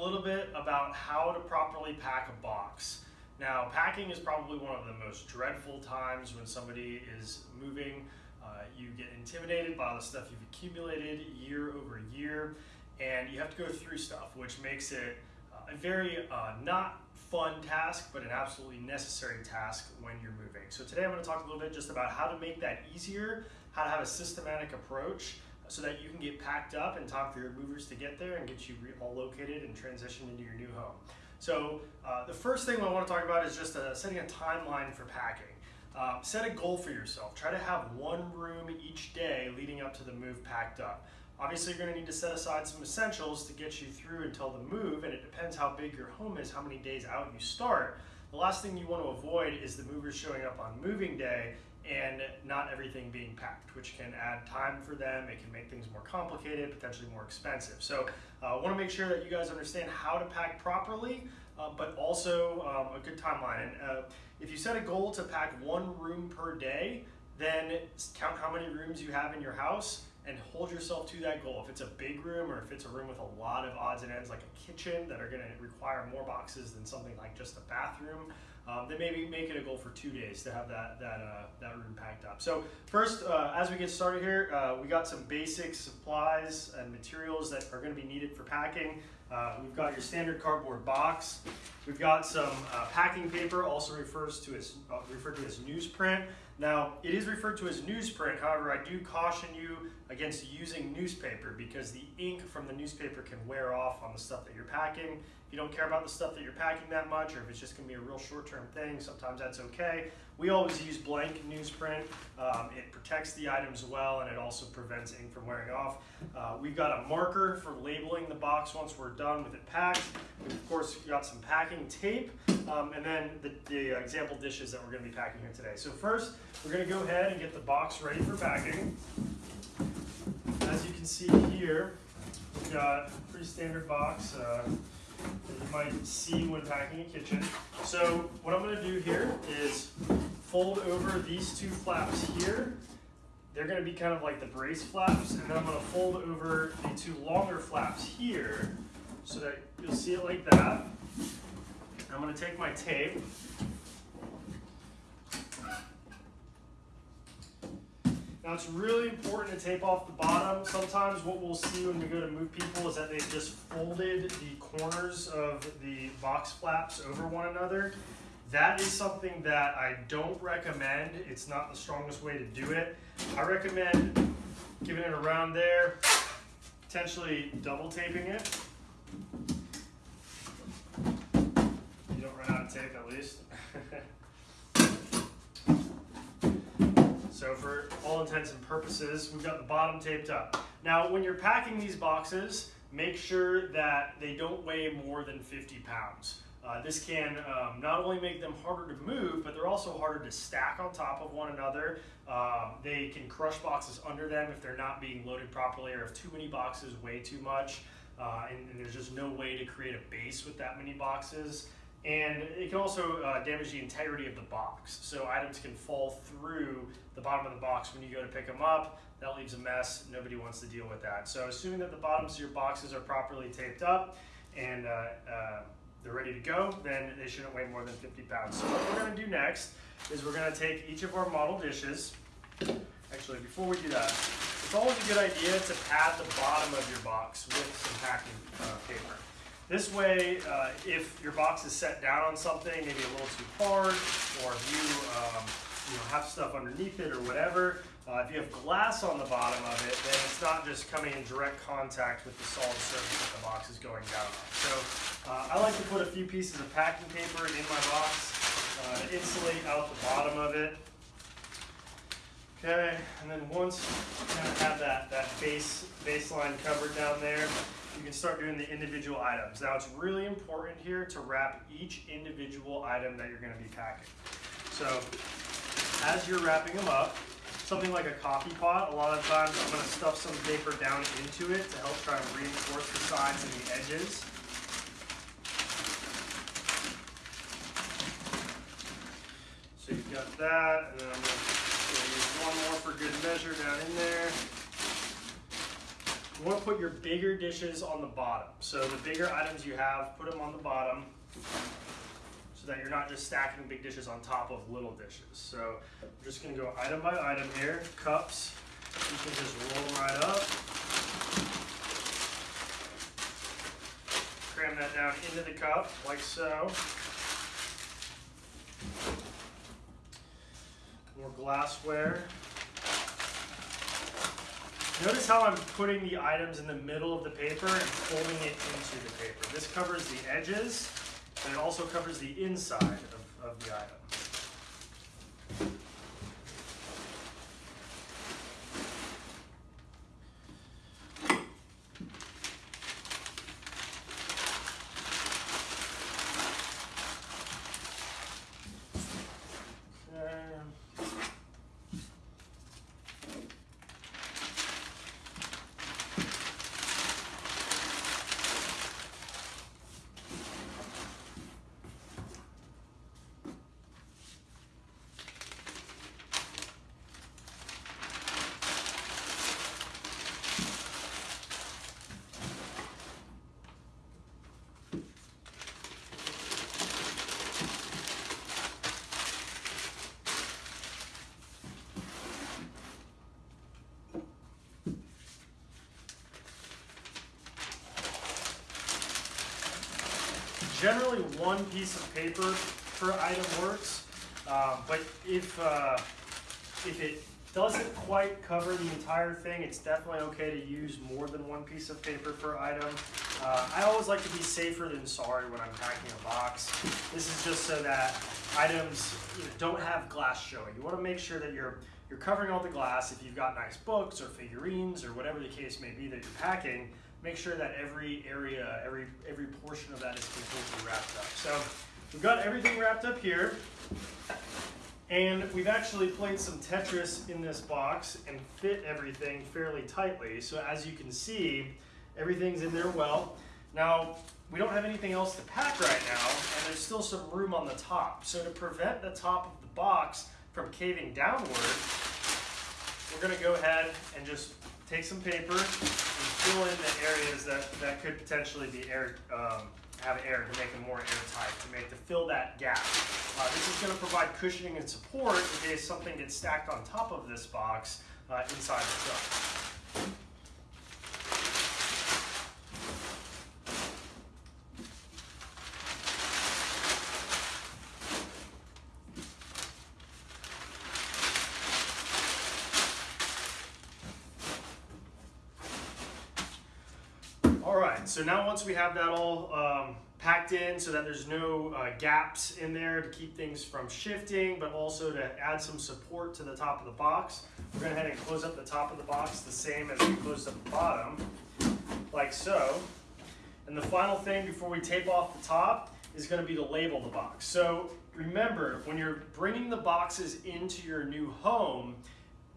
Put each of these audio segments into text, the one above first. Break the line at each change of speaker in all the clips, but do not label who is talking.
a little bit about how to properly pack a box. Now, packing is probably one of the most dreadful times when somebody is moving. Uh, you get intimidated by the stuff you've accumulated year over year, and you have to go through stuff, which makes it uh, a very uh, not fun task, but an absolutely necessary task when you're moving. So today I'm going to talk a little bit just about how to make that easier, how to have a systematic approach, so that you can get packed up in time for your movers to get there and get you all located and transitioned into your new home. So uh, the first thing I want to talk about is just uh, setting a timeline for packing. Uh, set a goal for yourself. Try to have one room each day leading up to the move packed up. Obviously, you're going to need to set aside some essentials to get you through until the move, and it depends how big your home is, how many days out you start. The last thing you want to avoid is the movers showing up on moving day and not everything being packed, which can add time for them. It can make things more complicated, potentially more expensive. So I uh, want to make sure that you guys understand how to pack properly, uh, but also um, a good timeline. And uh, if you set a goal to pack one room per day, then count how many rooms you have in your house and hold yourself to that goal. If it's a big room or if it's a room with a lot of odds and ends like a kitchen that are going to require more boxes than something like just a bathroom, um, then maybe make it a goal for two days to have that that uh, that room packed up. So first, uh, as we get started here, uh, we got some basic supplies and materials that are going to be needed for packing. Uh, we've got your standard cardboard box. We've got some uh, packing paper, also refers to as uh, referred to as newsprint. Now, it is referred to as newsprint. However, I do caution you against using newspaper because the ink from the newspaper can wear off on the stuff that you're packing. If you don't care about the stuff that you're packing that much, or if it's just gonna be a real short-term thing, sometimes that's okay. We always use blank newsprint. Um, it protects the items well, and it also prevents ink from wearing off. Uh, we've got a marker for labeling the box once we're done with it packed. We've, of course, got some packing tape, um, and then the, the example dishes that we're gonna be packing here today. So first, we're gonna go ahead and get the box ready for packing. As you can see here, we've got a pretty standard box. Uh, that you might see when packing a kitchen. So what I'm going to do here is fold over these two flaps here. They're going to be kind of like the brace flaps, and then I'm going to fold over the two longer flaps here so that you'll see it like that. I'm going to take my tape Now it's really important to tape off the bottom. Sometimes what we'll see when we go to move people is that they've just folded the corners of the box flaps over one another. That is something that I don't recommend. It's not the strongest way to do it. I recommend giving it around there, potentially double taping it. You don't run out of tape at least. So for all intents and purposes, we've got the bottom taped up. Now, when you're packing these boxes, make sure that they don't weigh more than 50 pounds. Uh, this can um, not only make them harder to move, but they're also harder to stack on top of one another. Um, they can crush boxes under them if they're not being loaded properly or if too many boxes weigh too much. Uh, and, and, there's just no way to create a base with that many boxes. And it can also uh, damage the integrity of the box. So items can fall through the bottom of the box when you go to pick them up. That leaves a mess. Nobody wants to deal with that. So assuming that the bottoms of your boxes are properly taped up and uh, they're ready to go, then they shouldn't weigh more than 50 pounds. So what we're going to do next is we're going to take each of our model dishes. Actually, before we do that, it's always a good idea to pad the bottom of your box with some packing uh, paper. This way, uh, if your box is set down on something, maybe a little too hard, or if you, um, you know, have stuff underneath it or whatever, uh, if you have glass on the bottom of it, then it's not just coming in direct contact with the solid surface that the box is going down on. So uh, I like to put a few pieces of packing paper in my box uh, to insulate out the bottom of it. Okay, and then once you kind of have that, that base baseline covered down there, you can start doing the individual items. Now it's really important here to wrap each individual item that you're going to be packing. So as you're wrapping them up, something like a coffee pot, a lot of times I'm going to stuff some paper down into it to help try and reinforce the sides and the edges. So you've got that, and then I'm going to use one more for good measure down in there. you want to put your bigger dishes on the bottom. So the bigger items you have, put them on the bottom that you're not just stacking big dishes on top of little dishes. So I'm just going to go item by item here. Cups, you can just roll right up. Cram that down into the cup like so. More glassware. Notice how I'm putting the items in the middle of the paper and folding it into the paper. This covers the edges, and it also covers the inside of, of the item. Generally, one piece of paper per item works, uh, but if uh, if it doesn't quite cover the entire thing, it's definitely okay to use more than one piece of paper per item. Uh, I always like to be safer than sorry when I'm packing a box. This is just so that items you know, don't have glass showing. You want to make sure that you're you're covering all the glass. If you've got nice books or figurines or whatever the case may be that you're packing, make sure that every area, every, every portion of that is completely wrapped up. So we've got everything wrapped up here. And we've actually played some Tetris in this box and fit everything fairly tightly. So as you can see, everything's in there well. Now, we don't have anything else to pack right now, and there's still some room on the top. So to prevent the top of the box from caving downward, we're gonna go ahead and just take some paper fill in the areas that, that could potentially be air, um, have air to make them more airtight, to make to fill that gap. Uh, this is going to provide cushioning and support in case something gets stacked on top of this box uh, inside the truck. So now once we have that all um, packed in so that there's no uh, gaps in there to keep things from shifting, but also to add some support to the top of the box, we're to head and close up the top of the box the same as we closed up the bottom, like so. And the final thing before we tape off the top is going to be to label the box. So remember, when you're bringing the boxes into your new home,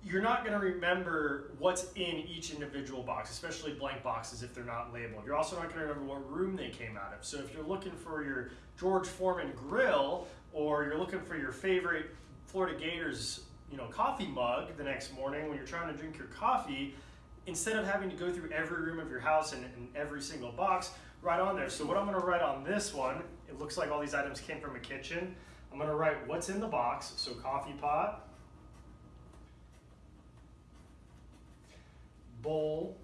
you're not going to remember what's in each individual box, especially blank boxes if they're not labeled. You're also not going to remember what room they came out of. So if you're looking for your George Foreman grill or you're looking for your favorite Florida Gators you know, coffee mug the next morning when you're trying to drink your coffee, instead of having to go through every room of your house and, and every single box, write on there. So what I'm going to write on this one, it looks like all these items came from a kitchen. I'm going to write what's in the box, so coffee pot, bowl.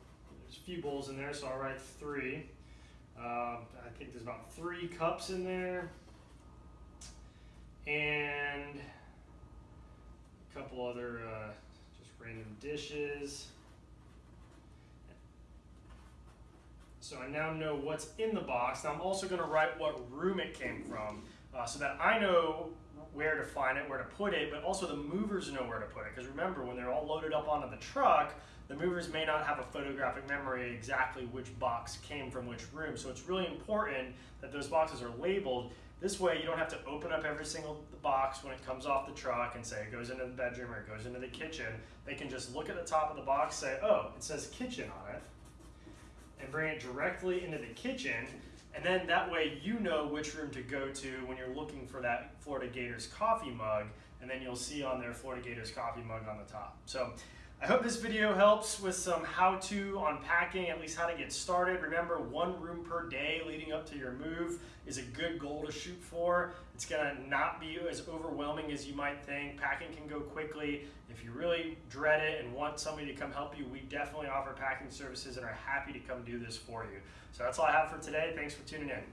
There's a few bowls in there, so I'll write three. Uh, I think there's about three cups in there. And a couple other uh, just random dishes. So I now know what's in the box. Now I'm also going to write what room it came from uh, so that I know where to find it, where to put it, but also the movers know where to put it. Because remember, when they're all loaded up onto the truck, the movers may not have a photographic memory exactly which box came from which room. So it's really important that those boxes are labeled. This way you don't have to open up every single box when it comes off the truck and say it goes into the bedroom or it goes into the kitchen. They can just look at the top of the box, say, oh, it says kitchen on it, and bring it directly into the kitchen. And then that way you know which room to go to when you're looking for that Florida Gators coffee mug. And then you'll see on there Florida Gators coffee mug on the top. So I hope this video helps with some how-to on packing, at least how to get started. Remember, one room per day leading up to your move is a good goal to shoot for. It's gonna not be as overwhelming as you might think. Packing can go quickly. If you really dread it and want somebody to come help you, we definitely offer packing services and are happy to come do this for you. So that's all I have for today. Thanks for tuning in.